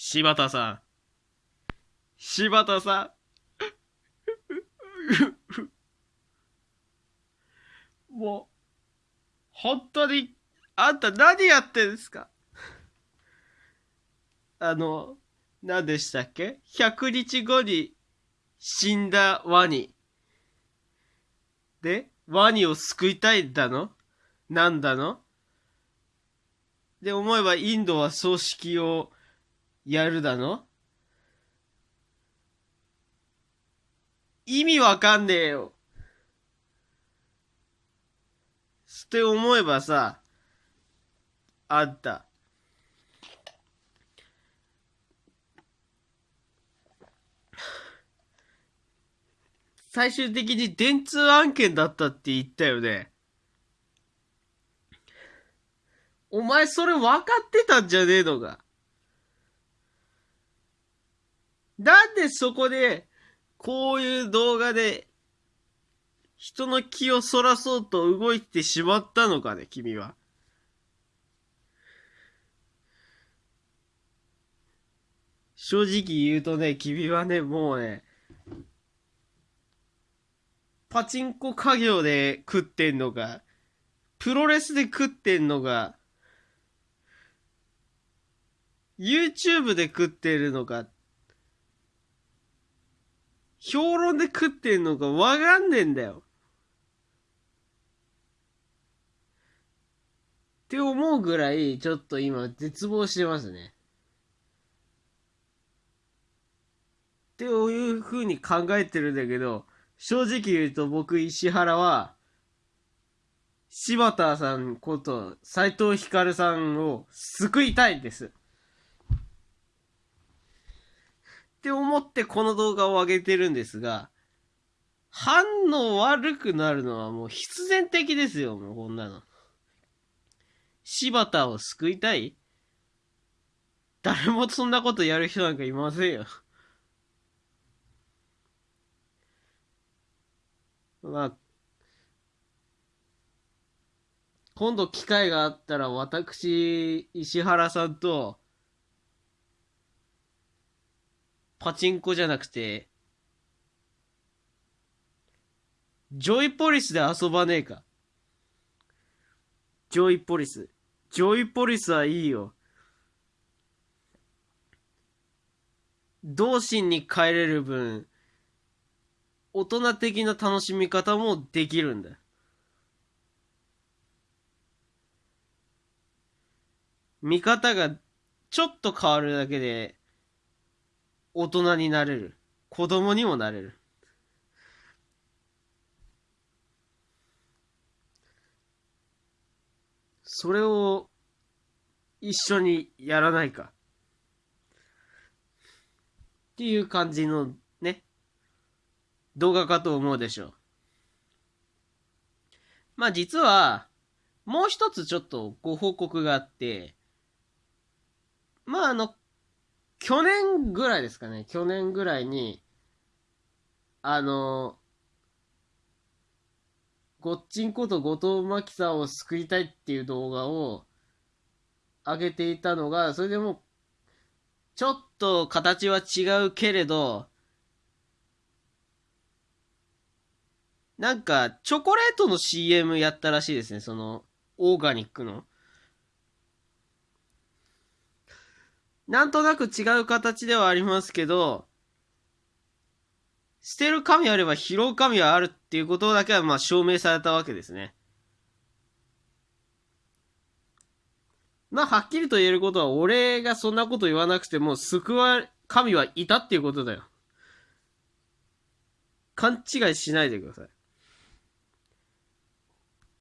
柴田さん。柴田さん。もう、本当に、あんた何やってんですか？あの、何でしたっけ ?100 日後に死んだワニ。で、ワニを救いたいんだの？なんだの？で、思えばインドは葬式をやるだの？意味わかんねえよ。って思えばさ、あんた。最終的に電通案件だったって言ったよね。お前それ分かってたんじゃねえのか？なんでそこで、こういう動画で、人の気をそらそうと動いてしまったのかね、君は。正直言うとね、君はね、もうね、パチンコ家業で食ってんのか、プロレスで食ってんのか、YouTube で食ってるのか、評論で食ってんのかわかんねえんだよ。って思うぐらい、ちょっと今絶望してますね。っていう風に考えてるんだけど、正直言うと僕石原は、柴田さんこと斎藤光さんを救いたいんです。って思ってこの動画を上げてるんですが、反応悪くなるのはもう必然的ですよ、もうこんなの。柴田を救いたい？誰もそんなことやる人なんかいませんよ。まあ、今度機会があったら私、石原さんと、パチンコじゃなくて、ジョイポリスで遊ばねえか。ジョイポリス。ジョイポリスはいいよ。同心に帰れる分、大人的な楽しみ方もできるんだ。見方がちょっと変わるだけで、大人になれる。子供にもなれる。それを一緒にやらないか。っていう感じのね、動画かと思うでしょう。まあ実は、もう一つちょっとご報告があって、まああの、去年ぐらいですかね、去年ぐらいに、あの、ごっちんこと後藤真希さんを救いたいっていう動画を上げていたのが、それでも、ちょっと形は違うけれど、なんか、チョコレートの CM やったらしいですね、その、オーガニックの。なんとなく違う形ではありますけど、捨てる神あれば拾う神はあるっていうことだけはまあ証明されたわけですね。まあはっきりと言えることは俺がそんなこと言わなくても救われ神はいたっていうことだよ。勘違いしないでください。